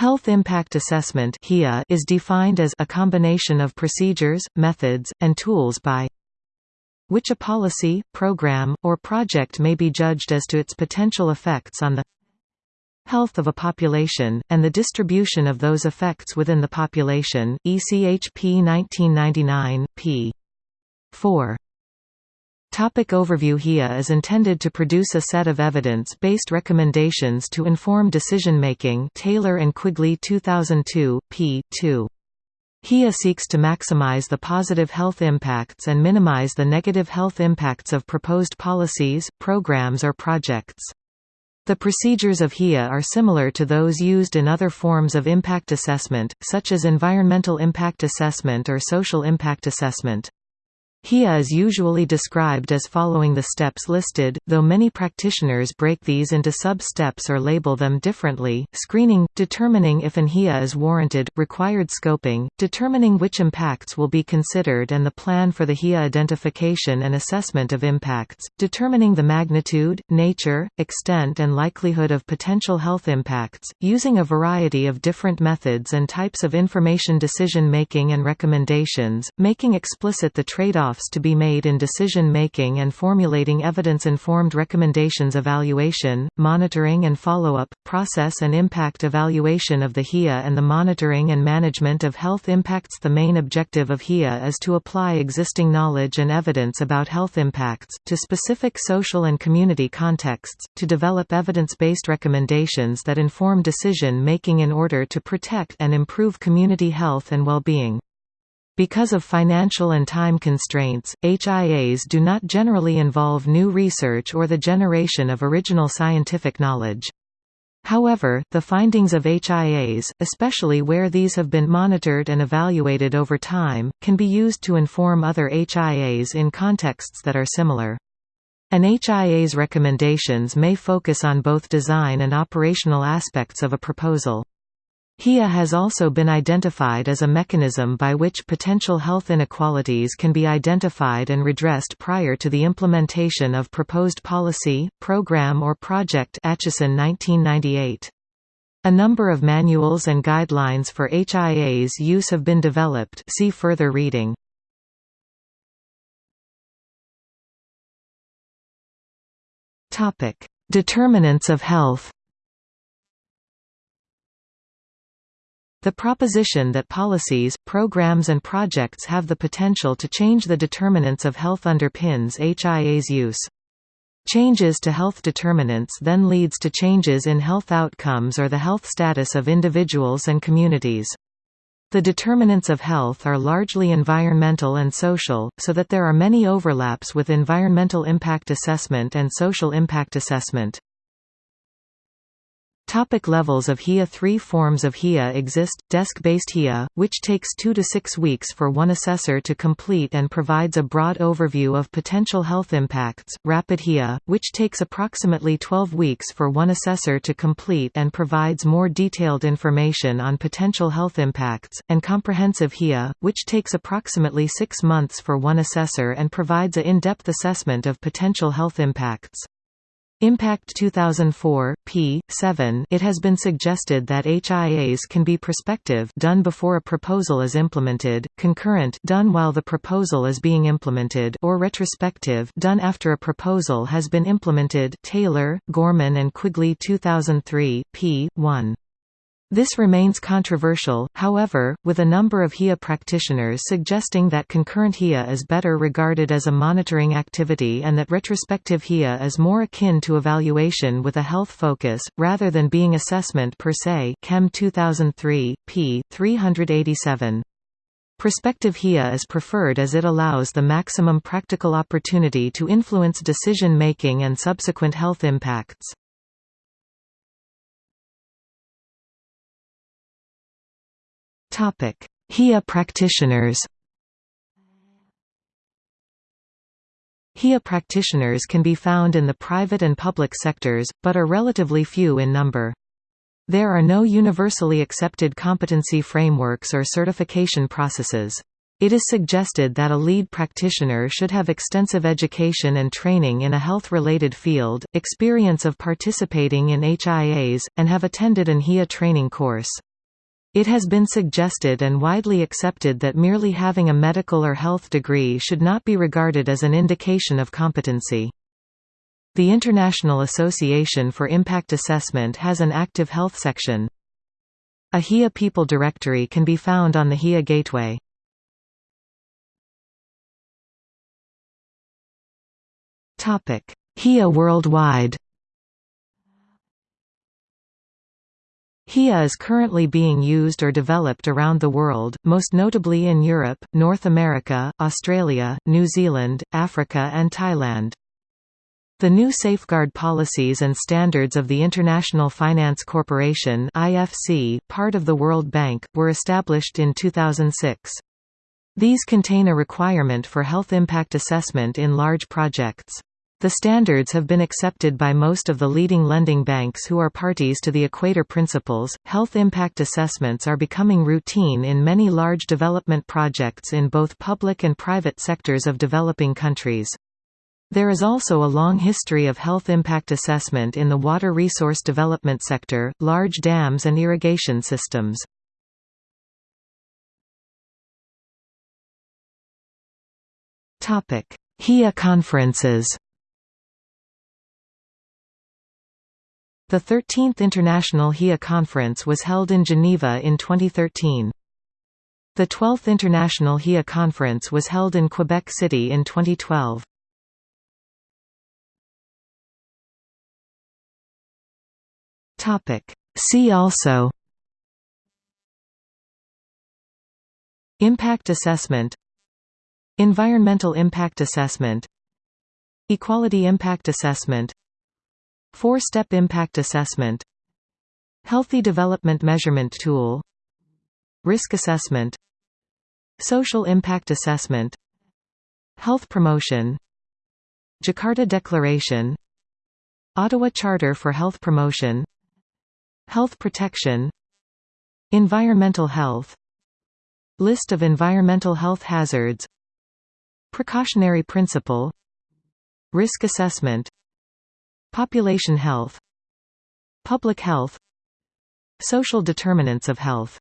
Health Impact Assessment is defined as a combination of procedures, methods, and tools by which a policy, program, or project may be judged as to its potential effects on the health of a population, and the distribution of those effects within the population, ECHP 1999, p. 4. Topic overview HIA is intended to produce a set of evidence-based recommendations to inform decision-making Taylor and Quigley 2002, p. 2. HIA seeks to maximize the positive health impacts and minimize the negative health impacts of proposed policies, programs or projects. The procedures of HIA are similar to those used in other forms of impact assessment, such as environmental impact assessment or social impact assessment. HIA is usually described as following the steps listed, though many practitioners break these into sub-steps or label them differently, screening, determining if an HIA is warranted, required scoping, determining which impacts will be considered and the plan for the HIA identification and assessment of impacts, determining the magnitude, nature, extent and likelihood of potential health impacts, using a variety of different methods and types of information decision-making and recommendations, making explicit the trade-off trade-offs to be made in decision-making and formulating evidence-informed recommendations evaluation, monitoring and follow-up, process and impact evaluation of the HIA and the monitoring and management of health impacts The main objective of HIA is to apply existing knowledge and evidence about health impacts, to specific social and community contexts, to develop evidence-based recommendations that inform decision-making in order to protect and improve community health and well-being. Because of financial and time constraints, HIAs do not generally involve new research or the generation of original scientific knowledge. However, the findings of HIAs, especially where these have been monitored and evaluated over time, can be used to inform other HIAs in contexts that are similar. An HIA's recommendations may focus on both design and operational aspects of a proposal. HIA has also been identified as a mechanism by which potential health inequalities can be identified and redressed prior to the implementation of proposed policy, program or project Acheson 1998. A number of manuals and guidelines for HIA's use have been developed see further reading. Determinants of health The proposition that policies, programs and projects have the potential to change the determinants of health underpins HIA's use. Changes to health determinants then leads to changes in health outcomes or the health status of individuals and communities. The determinants of health are largely environmental and social, so that there are many overlaps with environmental impact assessment and social impact assessment. Topic levels of HIA Three forms of HIA exist, desk-based HIA, which takes two to six weeks for one assessor to complete and provides a broad overview of potential health impacts, rapid HIA, which takes approximately 12 weeks for one assessor to complete and provides more detailed information on potential health impacts, and comprehensive HIA, which takes approximately six months for one assessor and provides a in-depth assessment of potential health impacts. Impact 2004, p. 7 It has been suggested that HIAs can be prospective done before a proposal is implemented, concurrent done while the proposal is being implemented or retrospective done after a proposal has been implemented Taylor, Gorman and Quigley 2003, p. 1. This remains controversial, however, with a number of HIA practitioners suggesting that concurrent HIA is better regarded as a monitoring activity and that retrospective HIA is more akin to evaluation with a health focus, rather than being assessment per se Kemm 2003, p. 387. Prospective HIA is preferred as it allows the maximum practical opportunity to influence decision-making and subsequent health impacts. Topic: HIA practitioners. HIA practitioners can be found in the private and public sectors, but are relatively few in number. There are no universally accepted competency frameworks or certification processes. It is suggested that a lead practitioner should have extensive education and training in a health-related field, experience of participating in HIAs, and have attended an HIA training course. It has been suggested and widely accepted that merely having a medical or health degree should not be regarded as an indication of competency. The International Association for Impact Assessment has an active health section. A HIA People Directory can be found on the HIA Gateway. HIA Worldwide HIA is currently being used or developed around the world, most notably in Europe, North America, Australia, New Zealand, Africa and Thailand. The new safeguard policies and standards of the International Finance Corporation (IFC), part of the World Bank, were established in 2006. These contain a requirement for health impact assessment in large projects. The standards have been accepted by most of the leading lending banks who are parties to the Equator Principles. Health impact assessments are becoming routine in many large development projects in both public and private sectors of developing countries. There is also a long history of health impact assessment in the water resource development sector, large dams and irrigation systems. HIA conferences The 13th International HIA Conference was held in Geneva in 2013. The 12th International HIA Conference was held in Quebec City in 2012. See also Impact assessment Environmental impact assessment Equality impact assessment Four-step impact assessment Healthy development measurement tool Risk assessment Social impact assessment Health promotion Jakarta Declaration Ottawa Charter for Health Promotion Health protection Environmental health List of environmental health hazards Precautionary principle Risk assessment Population health Public health Social determinants of health